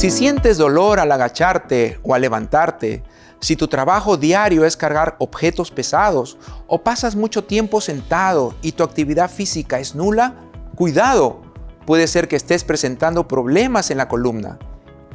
Si sientes dolor al agacharte o al levantarte, si tu trabajo diario es cargar objetos pesados o pasas mucho tiempo sentado y tu actividad física es nula, cuidado, puede ser que estés presentando problemas en la columna.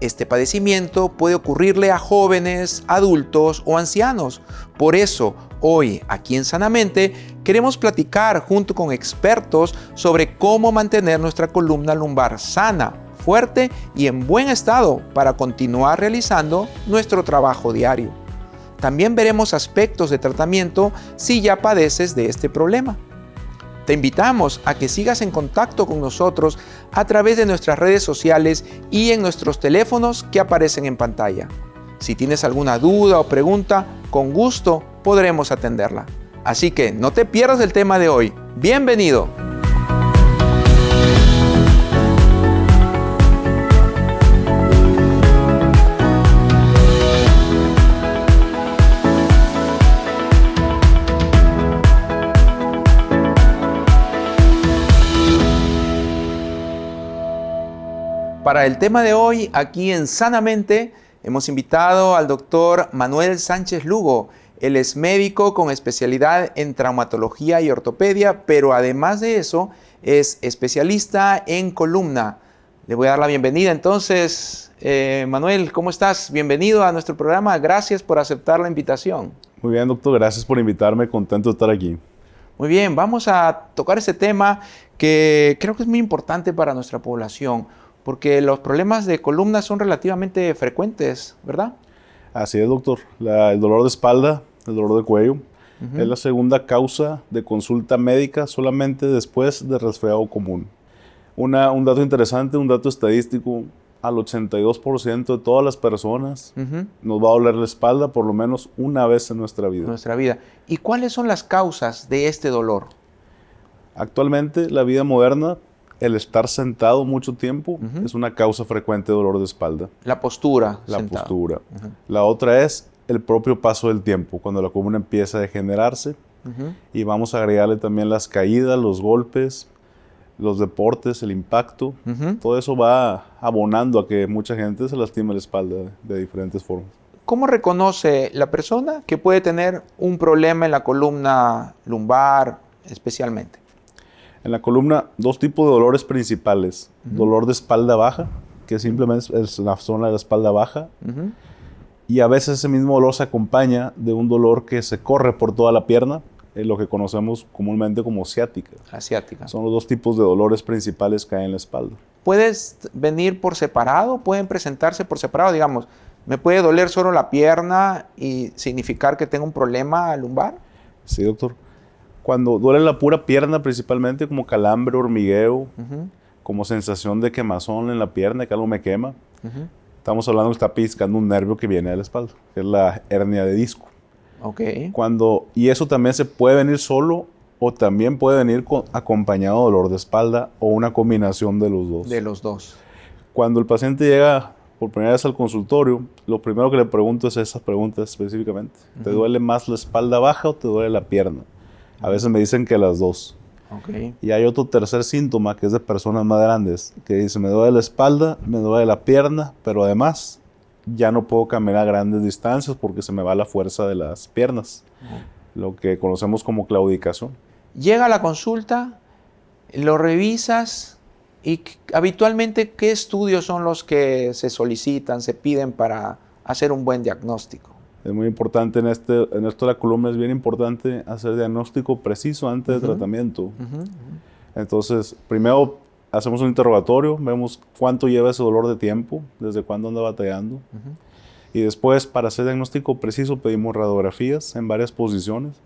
Este padecimiento puede ocurrirle a jóvenes, adultos o ancianos. Por eso, hoy, aquí en Sanamente, queremos platicar junto con expertos sobre cómo mantener nuestra columna lumbar sana, fuerte y en buen estado para continuar realizando nuestro trabajo diario. También veremos aspectos de tratamiento si ya padeces de este problema. Te invitamos a que sigas en contacto con nosotros a través de nuestras redes sociales y en nuestros teléfonos que aparecen en pantalla. Si tienes alguna duda o pregunta, con gusto podremos atenderla. Así que no te pierdas el tema de hoy. ¡Bienvenido! Para el tema de hoy, aquí en Sanamente, hemos invitado al doctor Manuel Sánchez Lugo. Él es médico con especialidad en traumatología y ortopedia, pero además de eso, es especialista en columna. Le voy a dar la bienvenida. Entonces, eh, Manuel, ¿cómo estás? Bienvenido a nuestro programa. Gracias por aceptar la invitación. Muy bien, doctor. Gracias por invitarme. Contento de estar aquí. Muy bien, vamos a tocar ese tema que creo que es muy importante para nuestra población porque los problemas de columna son relativamente frecuentes, ¿verdad? Así es, doctor. el dolor de espalda, el dolor de cuello, es la segunda causa de consulta médica solamente después de resfriado común. un dato interesante, un dato estadístico, al 82% de todas las personas nos va a doler la espalda por lo menos una vez en nuestra vida. Nuestra vida. ¿Y cuáles son las causas de este dolor? Actualmente la vida moderna el estar sentado mucho tiempo es una causa frecuente de dolor de espalda. La postura. La postura. La otra es el propio paso del tiempo, cuando la columna empieza a degenerarse. Y vamos a agregarle también las caídas, los golpes, los deportes, el impacto. Todo eso va abonando a que mucha gente se lastime la espalda de diferentes formas. ¿Cómo reconoce la persona que puede tener un problema en la columna lumbar especialmente? En la columna, dos tipos de dolores principales. Dolor de espalda baja, que simplemente es la zona de la espalda baja. Y a veces ese mismo dolor se acompaña de un dolor que se corre por toda la pierna, en lo que conocemos comúnmente como ciática. Asiática. Son los dos tipos de dolores principales que hay en la espalda. ¿Puedes venir por separado? ¿Pueden presentarse por separado? Digamos, ¿me puede doler solo la pierna y significar que tengo un problema lumbar? Sí, doctor cuando duele la pura pierna principalmente, como calambre, hormigueo, como sensación de quemazón en la pierna, que algo me quema. Estamos hablando que está piscando un nervio que viene de la espalda, que es la hernia de disco. Okay. Cuando, y eso también se puede venir solo o también puede venir acompañado de dolor de espalda o una combinación de los dos. De los dos. Cuando el paciente llega por primera vez al consultorio, lo primero que le pregunto es esa pregunta específicamente. ¿Te duele más la espalda baja o te duele la pierna? A veces me dicen que las dos. Y hay otro tercer síntoma que es de personas más grandes, que dice, me duele la espalda, me duele la pierna, pero además ya no puedo caminar a grandes distancias porque se me va la fuerza de las piernas, lo que conocemos como claudicación. Llega a la consulta, lo revisas y habitualmente, ¿qué estudios son los que se solicitan, se piden para hacer un buen diagnóstico? Es muy importante en, este, en esto de la columna, es bien importante hacer diagnóstico preciso antes de tratamiento. Entonces, primero hacemos un interrogatorio, vemos cuánto lleva ese dolor de tiempo, desde cuándo anda batallando. Y después, para hacer diagnóstico preciso, pedimos radiografías en varias posiciones,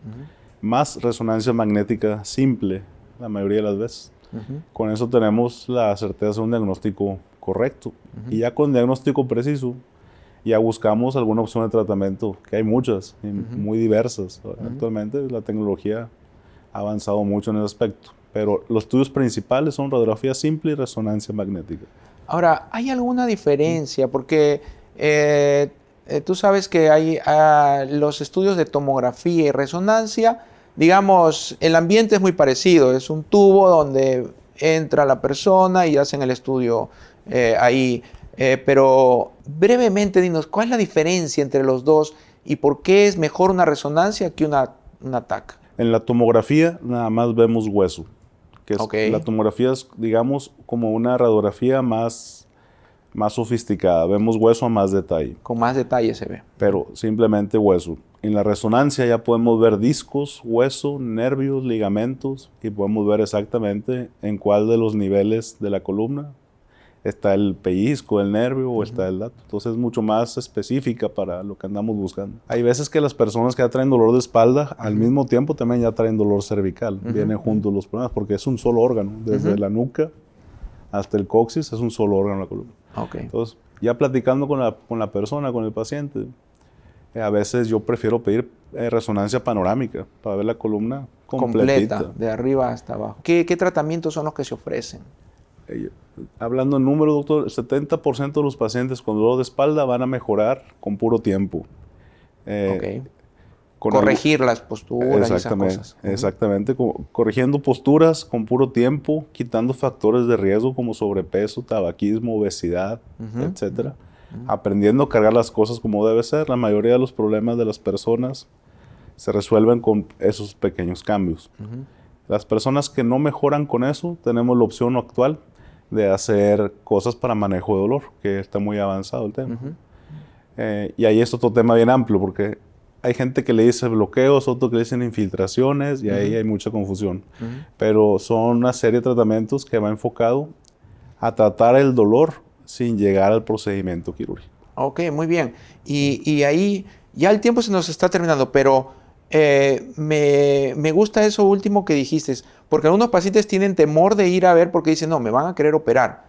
más resonancia magnética simple, la mayoría de las veces. Con eso tenemos la certeza de un diagnóstico correcto. Y ya con diagnóstico preciso, ya buscamos alguna opción de tratamiento, que hay muchas, muy diversas. Actualmente la tecnología ha avanzado mucho en ese aspecto, pero los estudios principales son radiografía simple y resonancia magnética. Ahora, ¿hay alguna diferencia? Porque eh, eh, tú sabes que hay ah, los estudios de tomografía y resonancia, digamos, el ambiente es muy parecido, es un tubo donde entra la persona y hacen el estudio eh, ahí. Pero brevemente, dinos, ¿cuál es la diferencia entre los dos y por qué es mejor una resonancia que una, una TAC? En la tomografía nada más vemos hueso que la tomografía es, digamos, como una radiografía más, más sofisticada. Vemos hueso a más detalle. Con más detalle se ve. Pero simplemente hueso. En la resonancia ya podemos ver discos, hueso, nervios, ligamentos y podemos ver exactamente en cuál de los niveles de la columna está el pellizco, el nervio o está el dato. Entonces es mucho más específica para lo que andamos buscando. Hay veces que las personas que ya traen dolor de espalda, al mismo tiempo también ya traen dolor cervical. Vienen juntos los problemas porque es un solo órgano, desde la nuca hasta el coxis es un solo órgano la columna. Entonces, ya platicando con la, con la persona, con el paciente, eh, a veces yo prefiero pedir eh, resonancia panorámica para ver la columna completa, de arriba hasta abajo. ¿Qué, ¿Qué tratamientos son los que se ofrecen? Hablando en número, doctor, el 70% de los pacientes con dolor de espalda van a mejorar con puro tiempo. Eh, Corregir las posturas y esas cosas. Exactamente, corrigiendo posturas con puro tiempo, quitando factores de riesgo como sobrepeso, tabaquismo, obesidad, etcétera. Aprendiendo a cargar las cosas como debe ser. La mayoría de los problemas de las personas se resuelven con esos pequeños cambios. Las personas que no mejoran con eso, tenemos la opción actual de hacer cosas para manejo de dolor, que está muy avanzado el tema. Eh, y ahí es otro tema bien amplio, porque hay gente que le dice bloqueos, otros que le dicen infiltraciones, y ahí hay mucha confusión. Pero son una serie de tratamientos que va enfocado a tratar el dolor sin llegar al procedimiento quirúrgico. Ok, muy bien. Y, y ahí ya el tiempo se nos está terminando, pero eh, me, me, gusta eso último que dijiste, porque algunos pacientes tienen temor de ir a ver porque dicen, no, me van a querer operar.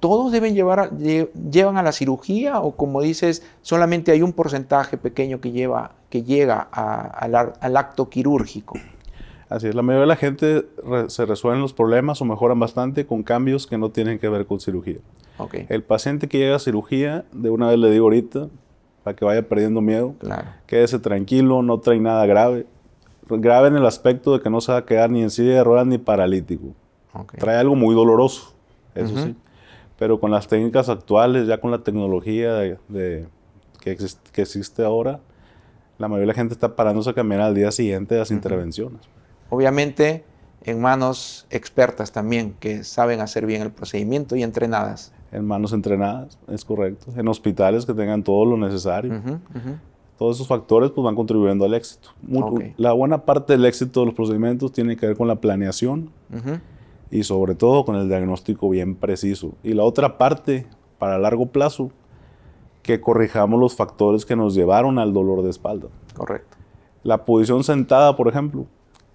¿Todos deben llevar llevan a la cirugía o como dices, solamente hay un porcentaje pequeño que, lleva, que llega al, al, acto quirúrgico? Así es, la mayoría de la gente se resuelven los problemas o mejoran bastante con cambios que no tienen que ver con cirugía. Okay. El paciente que llega a cirugía, de una vez le digo ahorita, para que vaya perdiendo miedo. Claro. Quédese tranquilo, no trae nada grave. Grave en el aspecto de que no se va a quedar ni en silla de ruedas ni paralítico. Trae algo muy doloroso, eso sí. Pero con las técnicas actuales, ya con la tecnología de, que, que, existe ahora, la mayoría de la gente está parándose a caminar al día siguiente de las intervenciones. Obviamente, en manos expertas también, que saben hacer bien el procedimiento y entrenadas en manos entrenadas, es correcto, en hospitales que tengan todo lo necesario. Todos esos factores pues, van contribuyendo al éxito. La buena parte del éxito de los procedimientos tiene que ver con la planeación y sobre todo con el diagnóstico bien preciso. Y la otra parte, para largo plazo, que corrijamos los factores que nos llevaron al dolor de espalda. Correcto. La posición sentada, por ejemplo,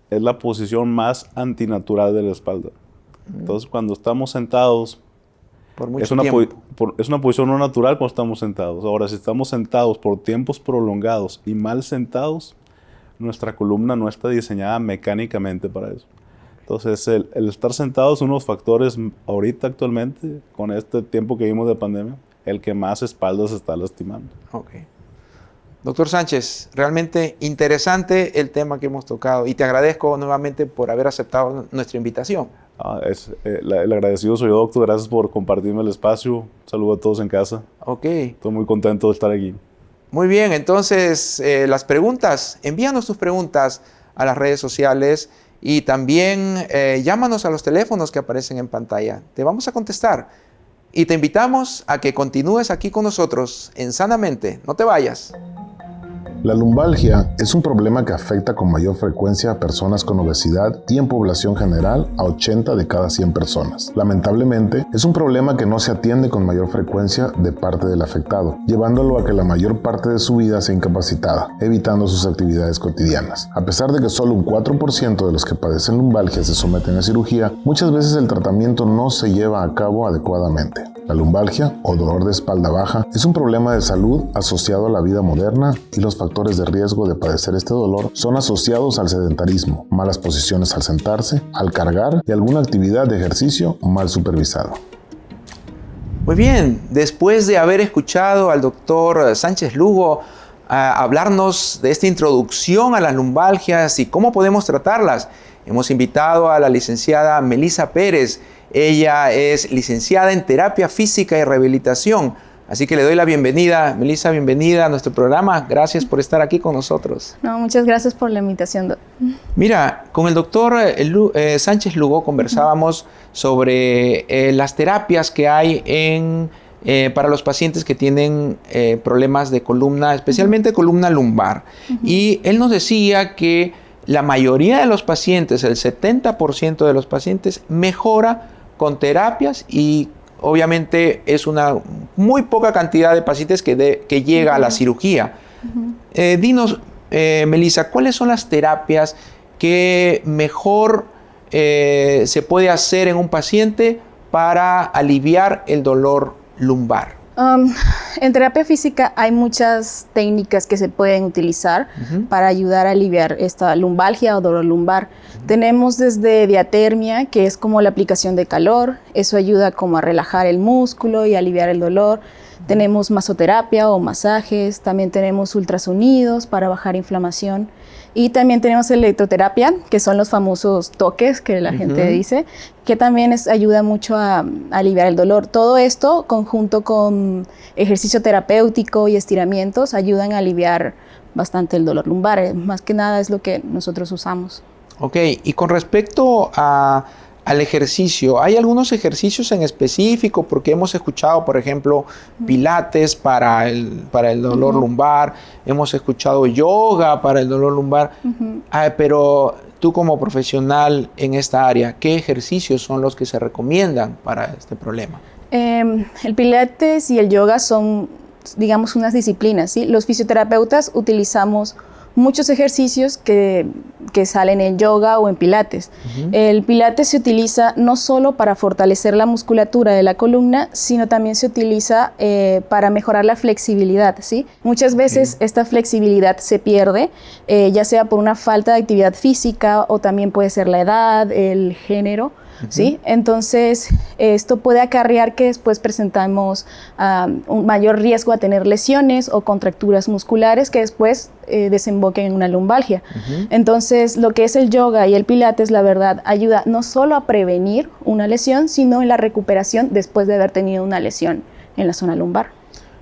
es la posición más antinatural de la espalda. Entonces, cuando estamos sentados es una, es una posición no natural cuando estamos sentados. Ahora, si estamos sentados por tiempos prolongados y mal sentados, nuestra columna no está diseñada mecánicamente para eso. Entonces, el, estar sentados es uno de los factores ahorita actualmente, con este tiempo que vimos de pandemia, el que más espaldas está lastimando. Ok. Doctor Sánchez, realmente interesante el tema que hemos tocado y te agradezco nuevamente por haber aceptado nuestra invitación. Ah, es, eh, el agradecido soy yo, doctor. Gracias por compartirme el espacio. Saludo a todos en casa. Ok. Estoy muy contento de estar aquí. Muy bien, entonces eh, las preguntas, envíanos tus preguntas a las redes sociales y también eh, llámanos a los teléfonos que aparecen en pantalla. Te vamos a contestar y te invitamos a que continúes aquí con nosotros en Sanamente. No te vayas. La lumbalgia es un problema que afecta con mayor frecuencia a personas con obesidad y en población general a 80 de cada 100 personas. Lamentablemente, es un problema que no se atiende con mayor frecuencia de parte del afectado, llevándolo a que la mayor parte de su vida sea incapacitada, evitando sus actividades cotidianas. A pesar de que solo un 4% de los que padecen lumbalgia se someten a cirugía, muchas veces el tratamiento no se lleva a cabo adecuadamente. La lumbalgia o dolor de espalda baja es un problema de salud asociado a la vida moderna y los factores de riesgo de padecer este dolor son asociados al sedentarismo, malas posiciones al sentarse, al cargar y alguna actividad de ejercicio mal supervisado. Muy bien, después de haber escuchado al doctor Sánchez Lugo hablarnos de esta introducción a las lumbalgias y cómo podemos tratarlas, hemos invitado a la licenciada Melisa Pérez. Ella es licenciada en terapia física y rehabilitación Así que le doy la bienvenida, Melissa, bienvenida a nuestro programa. Gracias por estar aquí con nosotros. No, muchas gracias por la invitación. Mira, con el doctor eh, eh, Sánchez Lugo conversábamos sobre eh, las terapias que hay en, para los pacientes que tienen problemas de columna, especialmente columna lumbar. Y él nos decía que la mayoría de los pacientes, el 70% de los pacientes, mejora con terapias y obviamente es una muy poca cantidad de pacientes que, que llega a la cirugía. Eh, dinos, eh, Melissa, ¿cuáles son las terapias que mejor eh, se puede hacer en un paciente para aliviar el dolor lumbar? Um, en terapia física hay muchas técnicas que se pueden utilizar para ayudar a aliviar esta lumbalgia o dolor lumbar. Tenemos desde diatermia, que es como la aplicación de calor, eso ayuda como a relajar el músculo y aliviar el dolor. Tenemos masoterapia o masajes, también tenemos ultrasonidos para bajar inflamación. Y también tenemos electroterapia, que son los famosos toques que la gente dice, que también ayuda mucho a, aliviar el dolor. Todo esto, conjunto con ejercicio terapéutico y estiramientos, ayudan a aliviar bastante el dolor lumbar. Más que nada es lo que nosotros usamos. Ok, y con respecto a al ejercicio. ¿Hay algunos ejercicios en específico? Porque hemos escuchado, por ejemplo, pilates para el, para el dolor lumbar, hemos escuchado yoga para el dolor lumbar, ah, pero tú como profesional en esta área, ¿qué ejercicios son los que se recomiendan para este problema? Em, el pilates y el yoga son, digamos, unas disciplinas. ¿sí? Los fisioterapeutas utilizamos muchos ejercicios que, salen en yoga o en pilates. El pilates se utiliza no solo para fortalecer la musculatura de la columna, sino también se utiliza eh, para mejorar la flexibilidad. ¿sí? Muchas veces esta flexibilidad se pierde, eh, ya sea por una falta de actividad física o también puede ser la edad, el género. ¿Sí? Entonces, esto puede acarrear que después presentamos un mayor riesgo a tener lesiones o contracturas musculares que después eh, desemboquen en una lumbalgia. Entonces, lo que es el yoga y el pilates, la verdad, ayuda no solo a prevenir una lesión, sino en la recuperación después de haber tenido una lesión en la zona lumbar.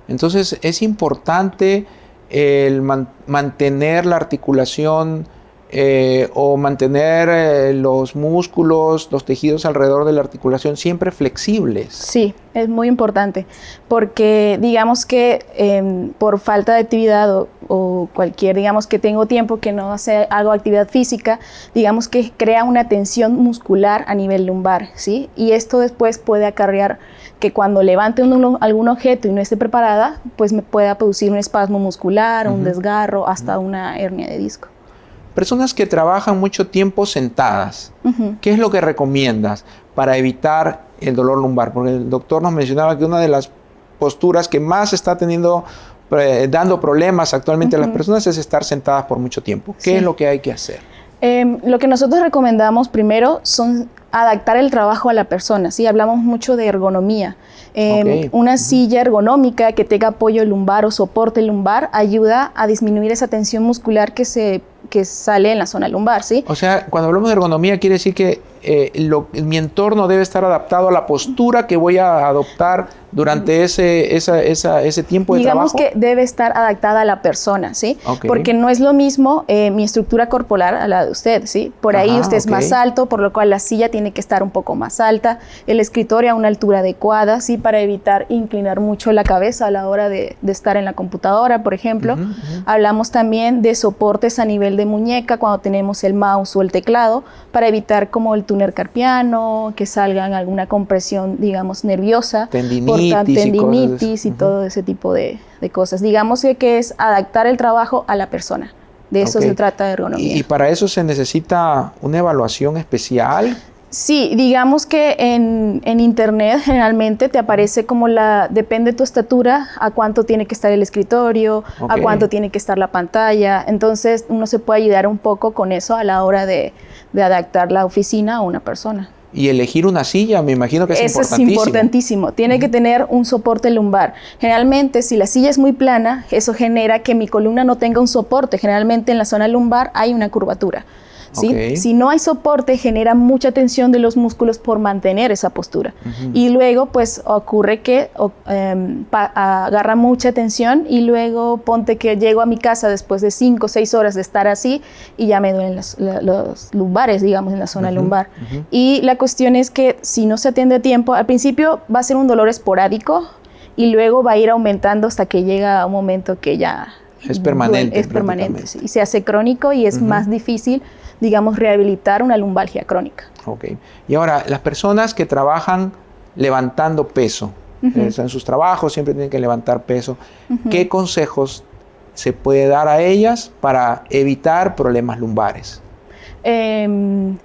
Entonces, es importante el mantener la articulación eh, o mantener eh, los músculos, los tejidos alrededor de la articulación siempre flexibles. Sí, es muy importante, porque digamos que em, por falta de actividad o, cualquier, digamos que tengo tiempo que no hace, hago actividad física, digamos que crea una tensión muscular a nivel lumbar, ¿sí? Y esto después puede acarrear que cuando levante algún objeto y no esté preparada, pues me pueda producir un espasmo muscular, un desgarro, hasta una hernia de disco. Personas que trabajan mucho tiempo sentadas, ¿qué es lo que recomiendas para evitar el dolor lumbar? Porque el doctor nos mencionaba que una de las posturas que más está teniendo dando problemas actualmente a las personas es estar sentadas por mucho tiempo. ¿Qué es lo que hay que hacer? Em, lo que nosotros recomendamos primero son adaptar el trabajo a la persona, ¿sí? Hablamos mucho de ergonomía. Em, una silla ergonómica que tenga apoyo lumbar o soporte lumbar ayuda a disminuir esa tensión muscular que se que sale en la zona lumbar, ¿sí? O sea, cuando hablamos de ergonomía quiere decir que eh, mi entorno debe estar adaptado a la postura que voy a adoptar durante ese, ese tiempo de Digamos que debe estar adaptada a la persona, ¿sí? Porque no es lo mismo eh, mi estructura corporal a la de usted, ¿sí? Por ahí usted es más alto, por lo cual la silla tiene que estar un poco más alta, el escritorio a una altura adecuada, ¿sí? Para evitar inclinar mucho la cabeza a la hora de, estar en la computadora, por ejemplo. Hablamos también de soportes a nivel de muñeca cuando tenemos el mouse o el teclado, para evitar como el túnel carpiano, que salgan alguna compresión, digamos, nerviosa. Tendinitis. tendinitis y, todo ese tipo de, cosas. Digamos que, es adaptar el trabajo a la persona. De eso se trata de ergonomía. ¿Y para eso se necesita una evaluación especial? Sí, digamos que en, internet generalmente te aparece como la, depende de tu estatura, a cuánto tiene que estar el escritorio, a cuánto tiene que estar la pantalla. Entonces uno se puede ayudar un poco con eso a la hora de, adaptar la oficina a una persona. Y elegir una silla, me imagino que es Eso importantísimo. es importantísimo. Tiene que tener un soporte lumbar. Generalmente, si la silla es muy plana, eso genera que mi columna no tenga un soporte. Generalmente en la zona lumbar hay una curvatura. ¿Sí? Ok. Si no hay soporte, genera mucha tensión de los músculos por mantener esa postura. Y luego, pues, ocurre que em, agarra mucha tensión y luego ponte que llego a mi casa después de 5 o 6 horas de estar así y ya me duelen la- los lumbares, digamos, en la zona lumbar. Y la cuestión es que si no se atiende a tiempo, al principio va a ser un dolor esporádico y luego va a ir aumentando hasta que llega un momento que ya Es permanente, Es permanente sí, y se hace crónico y es más difícil, digamos, rehabilitar una lumbalgia crónica. Ok. Y ahora, las personas que trabajan levantando peso, eh, en sus trabajos siempre tienen que levantar peso, ¿qué consejos se puede dar a ellas para evitar problemas lumbares? Em,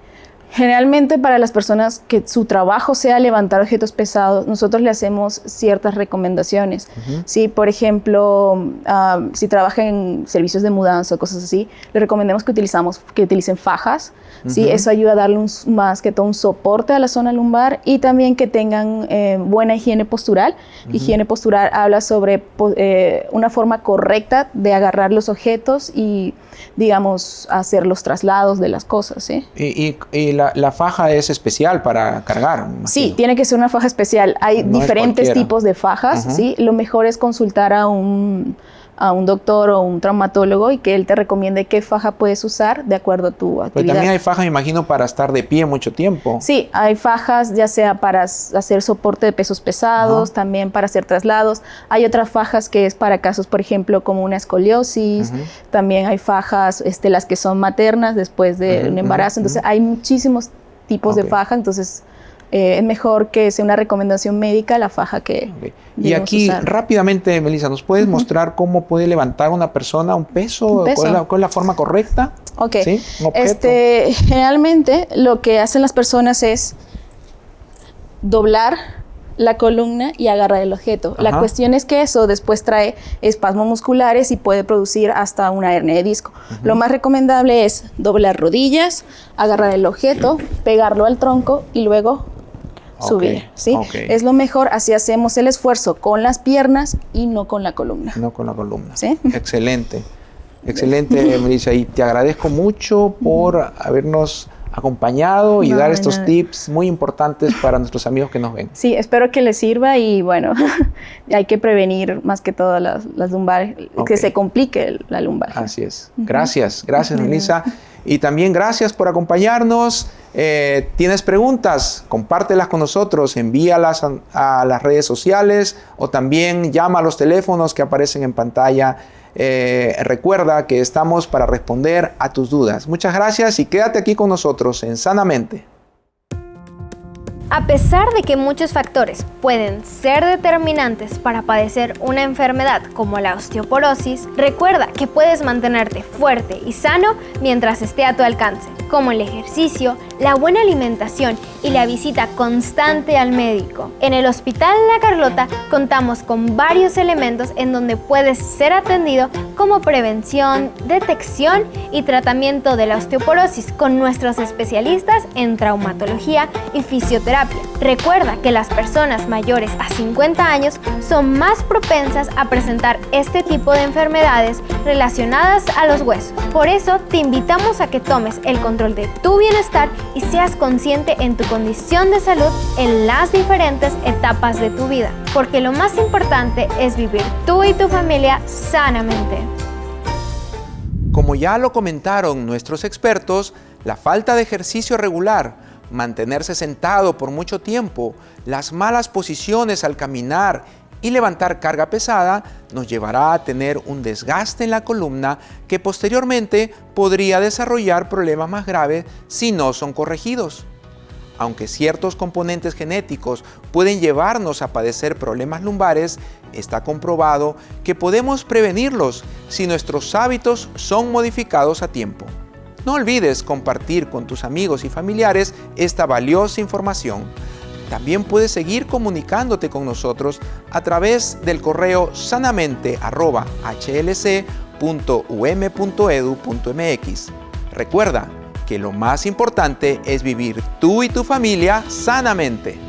generalmente para las personas que su trabajo sea levantar objetos pesados, nosotros le hacemos ciertas recomendaciones. Sí, por ejemplo, ah, si trabajan en servicios de mudanza o cosas así, le recomendamos que, utilizamos, que utilicen fajas. ¿sí? Eso ayuda a darle un más que todo un soporte a la zona lumbar y también que tengan eh, buena higiene postural. Higiene postural habla sobre eh, una forma correcta de agarrar los objetos y, digamos, hacer los traslados de las cosas. ¿sí? Y, y- y la, la faja es especial para cargar. Sí, tiene que ser una faja especial. Hay No diferentes tipos de fajas. ¿sí? Lo mejor es consultar a un, a un doctor o un traumatólogo y que él te recomiende qué faja puedes usar de acuerdo a tu Pero actividad. también hay fajas, me imagino, para estar de pie mucho tiempo. Sí, hay fajas ya sea para hacer soporte de pesos pesados, Ajá. también para hacer traslados. Hay otras fajas que es para casos, por ejemplo, como una escoliosis. También hay fajas, este, las que son maternas después de un embarazo. Entonces, hay muchísimos tipos de faja. Entonces, eh, es mejor que sea una recomendación médica la faja que. Y aquí, usar. rápidamente, Melissa, ¿nos puedes mostrar cómo puede levantar una persona un peso? Un peso. ¿Cuál, es la, cuál es la forma correcta? Ok. ¿Sí? Este, generalmente lo que hacen las personas es doblar la columna y agarrar el objeto. La cuestión es que eso después trae espasmos musculares y puede producir hasta una hernia de disco. Lo más recomendable es doblar rodillas, agarrar el objeto, pegarlo al tronco y luego Subir. ¿sí? Es lo mejor, así hacemos el esfuerzo con las piernas y no con la columna. No con la columna. ¿Sí? Excelente. Excelente, Melissa. Y te agradezco mucho por habernos acompañado y No, dar estos tips muy importantes para nuestros amigos que nos ven. Sí, espero que les sirva y bueno, hay que prevenir más que todo las, las lumbares, que se complique la lumbar. Así es. Gracias, gracias. Melissa. Y también gracias por acompañarnos. Eh, ¿Tienes preguntas? Compártelas con nosotros, envíalas a, las redes sociales o también llama a los teléfonos que aparecen en pantalla. Eh, recuerda que estamos para responder a tus dudas. Muchas gracias y quédate aquí con nosotros en Sanamente. A pesar de que muchos factores pueden ser determinantes para padecer una enfermedad como la osteoporosis, recuerda que puedes mantenerte fuerte y sano mientras esté a tu alcance, como el ejercicio, la buena alimentación y la visita constante al médico. En el Hospital La Carlota contamos con varios elementos en donde puedes ser atendido como prevención, detección y tratamiento de la osteoporosis con nuestros especialistas en traumatología y fisioterapia. Recuerda que las personas mayores a 50 años son más propensas a presentar este tipo de enfermedades relacionadas a los huesos. Por eso te invitamos a que tomes el control de tu bienestar y seas consciente en tu condición de salud en las diferentes etapas de tu vida, porque lo más importante es vivir tú y tu familia sanamente. Como ya lo comentaron nuestros expertos, la falta de ejercicio regular, mantenerse sentado por mucho tiempo, las malas posiciones al caminar y levantar carga pesada nos llevará a tener un desgaste en la columna que posteriormente podría desarrollar problemas más graves si no son corregidos. Aunque ciertos componentes genéticos pueden llevarnos a padecer problemas lumbares, está comprobado que podemos prevenirlos si nuestros hábitos son modificados a tiempo. No olvides compartir con tus amigos y familiares esta valiosa información. También puedes seguir comunicándote con nosotros a través del correo sanamente.hlc.um.edu.mx. Recuerda, que lo más importante es vivir tú y tu familia sanamente.